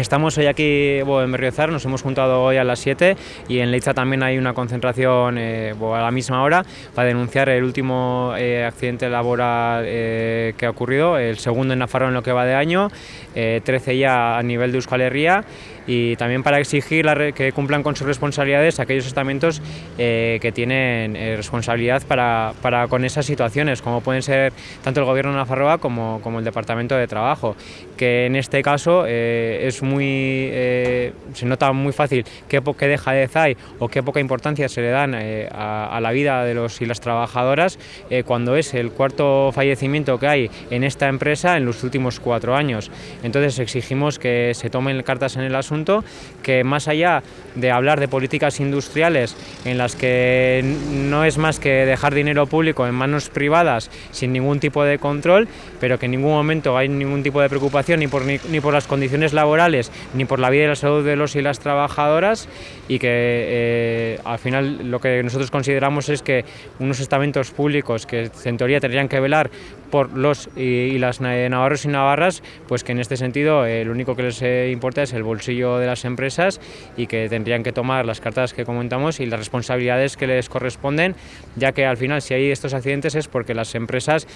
Estamos hoy aquí en Berriozar, nos hemos juntado hoy a las 7 y en Leiza también hay una concentración eh, a la misma hora para denunciar el último eh, accidente laboral eh, que ha ocurrido, el segundo en Nafarroa en lo que va de año, 13 ya a nivel de Euskal Herria. Y también para exigir que cumplan con sus responsabilidades aquellos estamentos que tienen responsabilidad para, para, con esas situaciones, como pueden ser tanto el Gobierno de Nafarroa como, como el Departamento de Trabajo, que en este caso es muy, eh, se nota muy fácil qué, qué dejadez hay o qué poca importancia se le dan eh, a, la vida de los y las trabajadoras eh, cuando es el cuarto fallecimiento que hay en esta empresa en los últimos cuatro años. Entonces exigimos que se tomen cartas en el asunto, que más allá de hablar de políticas industriales en las que no es más que dejar dinero público en manos privadas sin ningún tipo de control, pero que en ningún momento hay ningún tipo de preocupación ni por, ni, ni por las condiciones laborales ni por la vida y la salud de los y las trabajadoras y que eh, al final lo que nosotros consideramos es que unos estamentos públicos que en teoría tendrían que velar por los y, las navarros y navarras, pues que en este sentido eh, lo único que les eh, importa es el bolsillo de las empresas y que tendrían que tomar las cartas que comentamos y las responsabilidades que les corresponden, ya que al final si hay estos accidentes es porque las empresas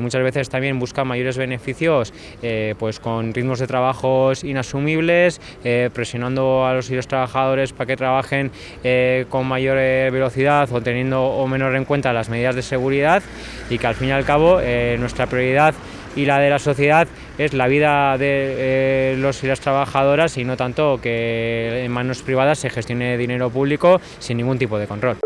muchas veces también buscan mayores beneficios pues con ritmos de trabajos inasumibles, presionando a los y los trabajadores para que trabajen eh, con mayor eh, velocidad o teniendo o menor en cuenta las medidas de seguridad y que al fin y al cabo eh, nuestra prioridad y la de la sociedad es la vida de eh, los y las trabajadoras y no tanto que en manos privadas se gestione dinero público sin ningún tipo de control.